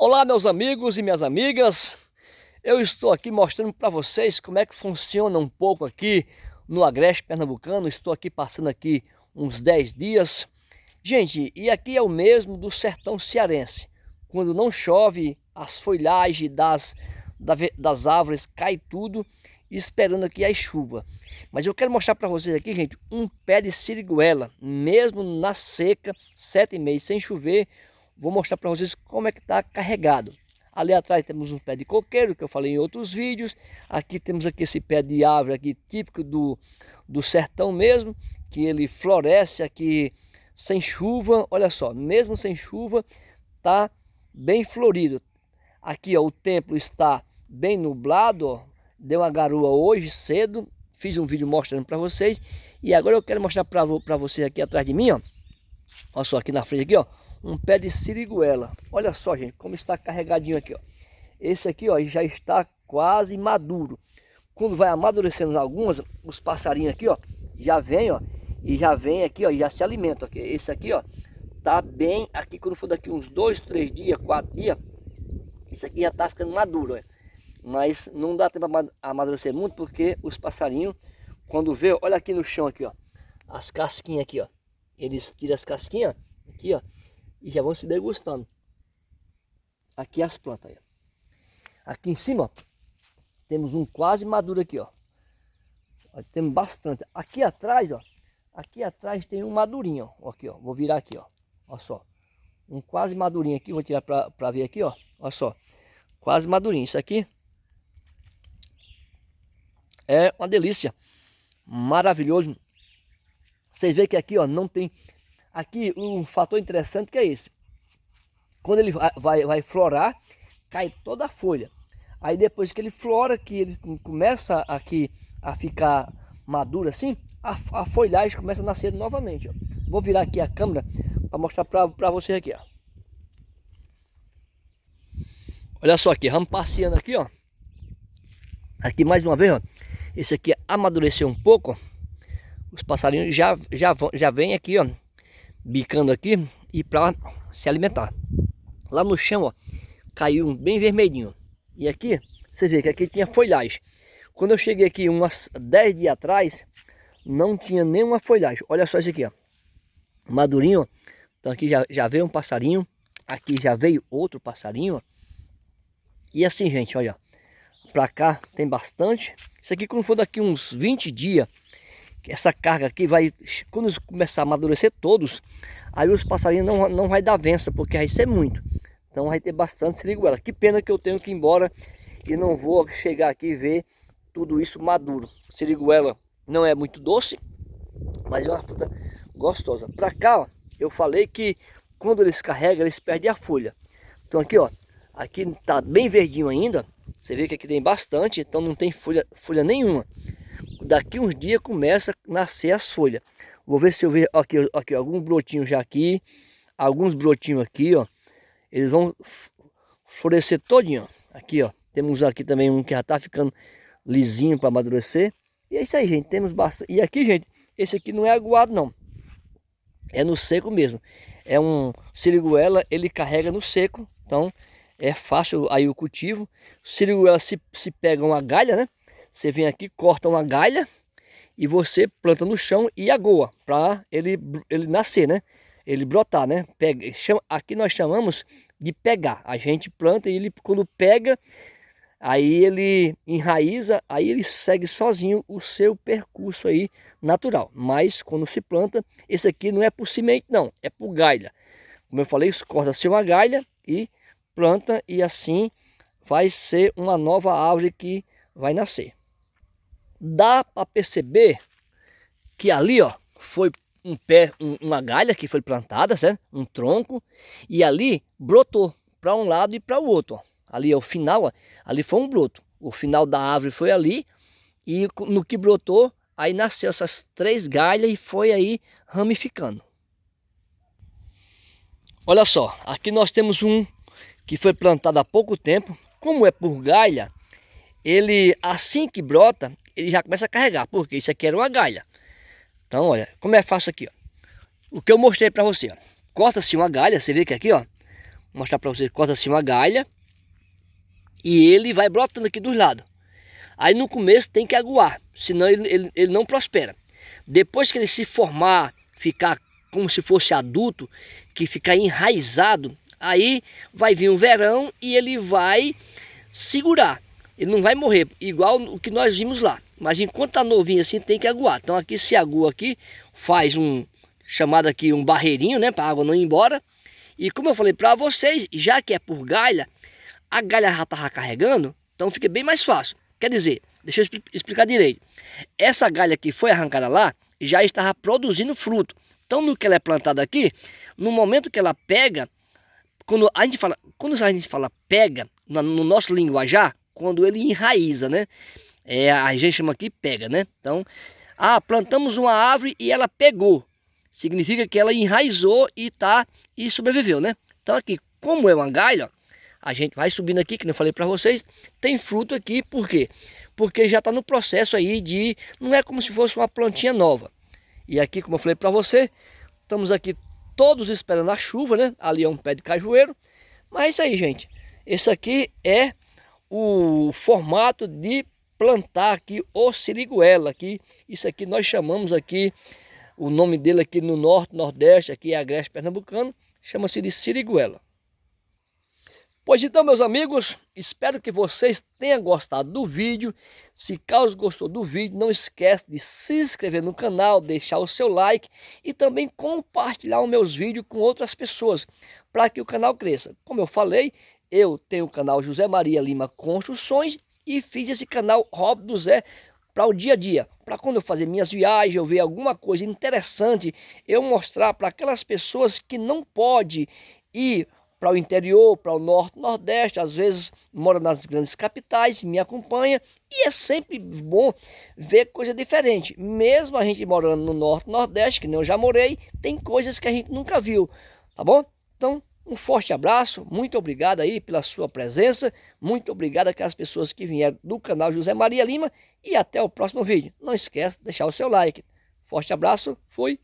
Olá meus amigos e minhas amigas, eu estou aqui mostrando para vocês como é que funciona um pouco aqui no Agreste Pernambucano, estou aqui passando aqui uns 10 dias. Gente, e aqui é o mesmo do sertão cearense, quando não chove, as folhagens das, das árvores cai tudo, esperando aqui a chuva. Mas eu quero mostrar para vocês aqui, gente, um pé de siriguela, mesmo na seca, sete meses sem chover, vou mostrar para vocês como é que está carregado. Ali atrás temos um pé de coqueiro, que eu falei em outros vídeos. Aqui temos aqui esse pé de árvore aqui, típico do, do sertão mesmo, que ele floresce aqui sem chuva. Olha só, mesmo sem chuva, tá bem florido. Aqui ó, o templo está bem nublado, ó. deu uma garoa hoje cedo. Fiz um vídeo mostrando para vocês. E agora eu quero mostrar para vocês aqui atrás de mim, ó. Olha só, aqui na frente aqui, ó um pé de siriguela. Olha só, gente, como está carregadinho aqui, ó. Esse aqui, ó, já está quase maduro. Quando vai amadurecendo algumas, os passarinhos aqui, ó, já vem, ó, e já vem aqui, ó, e já se alimentam. Aqui. Esse aqui, ó, tá bem aqui quando for daqui uns dois, três dias, quatro dias, esse aqui já tá ficando maduro, ó. Mas não dá tempo a amadurecer muito porque os passarinhos, quando vê, olha aqui no chão aqui, ó, as casquinhas aqui, ó. Eles tiram as casquinhas aqui, ó, e já vão se degustando. Aqui as plantas. Aí. Aqui em cima, ó, temos um quase maduro aqui, ó. ó. Temos bastante. Aqui atrás, ó, aqui atrás tem um madurinho, ó. Aqui, ó. Vou virar aqui, ó. Olha só. Um quase madurinho aqui, vou tirar para ver aqui, ó. Olha só. Quase madurinho. Isso aqui é uma delícia. Maravilhoso. Vocês veem que aqui, ó, não tem Aqui um fator interessante que é esse. Quando ele vai, vai florar, cai toda a folha. Aí depois que ele flora, que ele começa aqui a ficar maduro assim, a, a folhagem começa a nascer novamente. Ó. Vou virar aqui a câmera para mostrar para vocês aqui. Ó. Olha só aqui, vamos passeando aqui, ó. Aqui mais uma vez, ó. Esse aqui amadureceu um pouco. Os passarinhos já, já, já vêm aqui, ó bicando aqui e para se alimentar. Lá no chão, ó, caiu um bem vermelhinho. E aqui, você vê que aqui tinha folhagem. Quando eu cheguei aqui umas 10 dias atrás, não tinha nenhuma folhagem. Olha só isso aqui, ó. Madurinho, ó. Então aqui já, já veio um passarinho. Aqui já veio outro passarinho, ó. E assim, gente, olha. Pra cá tem bastante. Isso aqui quando for daqui uns 20 dias, essa carga aqui vai, quando começar a amadurecer todos, aí os passarinhos não, não vai dar vença, porque vai ser muito. Então vai ter bastante siriguela. Que pena que eu tenho que ir embora e não vou chegar aqui e ver tudo isso maduro. Siriguela não é muito doce, mas é uma fruta gostosa. Para cá, ó, eu falei que quando eles carregam, eles perdem a folha. Então aqui, ó, aqui tá bem verdinho ainda. Você vê que aqui tem bastante, então não tem folha, folha nenhuma daqui uns dias começa a nascer as folhas. Vou ver se eu ver aqui, aqui alguns brotinhos já aqui, alguns brotinhos aqui, ó. Eles vão florescer todinho, ó. Aqui, ó. Temos aqui também um que já tá ficando lisinho para amadurecer. E é isso aí, gente. Temos bastante. E aqui, gente, esse aqui não é aguado, não. É no seco mesmo. É um siriguela, ele carrega no seco. Então, é fácil aí o cultivo. Siriguela se, se pega uma galha, né? Você vem aqui, corta uma galha e você planta no chão e agoa para ele, ele nascer, né? Ele brotar, né? Pega, chama, aqui nós chamamos de pegar. A gente planta e ele quando pega, aí ele enraiza, aí ele segue sozinho o seu percurso aí natural. Mas quando se planta, esse aqui não é por semente não, é por galha. Como eu falei, corta-se uma galha e planta e assim vai ser uma nova árvore que vai nascer dá para perceber que ali, ó, foi um pé, um, uma galha que foi plantada, certo? Um tronco, e ali brotou para um lado e para o outro, ó. Ali é o final, ó, ali foi um broto. O final da árvore foi ali, e no que brotou, aí nasceu essas três galhas e foi aí ramificando. Olha só, aqui nós temos um que foi plantado há pouco tempo. Como é por galha, ele assim que brota, ele já começa a carregar, porque isso aqui era uma galha. Então, olha, como é fácil aqui, ó. O que eu mostrei para você, ó. Corta-se uma galha, você vê que aqui, ó, Vou mostrar para vocês, corta assim uma galha. E ele vai brotando aqui dos lados. Aí no começo tem que aguar, senão ele, ele, ele não prospera. Depois que ele se formar, ficar como se fosse adulto, que ficar enraizado, aí vai vir um verão e ele vai segurar. Ele não vai morrer, igual o que nós vimos lá. Mas enquanto tá novinho assim, tem que aguar. Então aqui se agua aqui, faz um, chamado aqui um barreirinho, né? Para água não ir embora. E como eu falei para vocês, já que é por galha, a galha já estava carregando, então fica bem mais fácil. Quer dizer, deixa eu explicar direito. Essa galha que foi arrancada lá, já estava produzindo fruto. Então no que ela é plantada aqui, no momento que ela pega, quando a gente fala, quando a gente fala pega, no, no nosso linguajar, quando ele enraiza, né? É, a gente chama aqui pega, né? Então, ah, plantamos uma árvore e ela pegou. Significa que ela enraizou e tá e sobreviveu, né? Então aqui, como é uma galha, a gente vai subindo aqui, que eu falei para vocês, tem fruto aqui, por quê? Porque já está no processo aí de, não é como se fosse uma plantinha nova. E aqui, como eu falei para você, estamos aqui todos esperando a chuva, né? Ali é um pé de cajueiro, mas é isso aí, gente. Esse aqui é o formato de plantar aqui o siriguela aqui. Isso aqui nós chamamos aqui, o nome dele aqui no norte, nordeste, aqui é agreste pernambucano, chama-se de siriguela. Pois então, meus amigos, espero que vocês tenham gostado do vídeo. Se caso gostou do vídeo, não esquece de se inscrever no canal, deixar o seu like e também compartilhar os meus vídeos com outras pessoas, para que o canal cresça. Como eu falei, eu tenho o canal José Maria Lima Construções e fiz esse canal Rob do Zé para o dia a dia, para quando eu fazer minhas viagens, eu ver alguma coisa interessante, eu mostrar para aquelas pessoas que não pode ir para o interior, para o norte, nordeste, às vezes mora nas grandes capitais, me acompanha e é sempre bom ver coisa diferente. Mesmo a gente morando no norte, nordeste, que nem eu já morei, tem coisas que a gente nunca viu, tá bom? Então, um forte abraço, muito obrigado aí pela sua presença, muito obrigado àquelas pessoas que vieram do canal José Maria Lima e até o próximo vídeo. Não esqueça de deixar o seu like. Forte abraço, fui!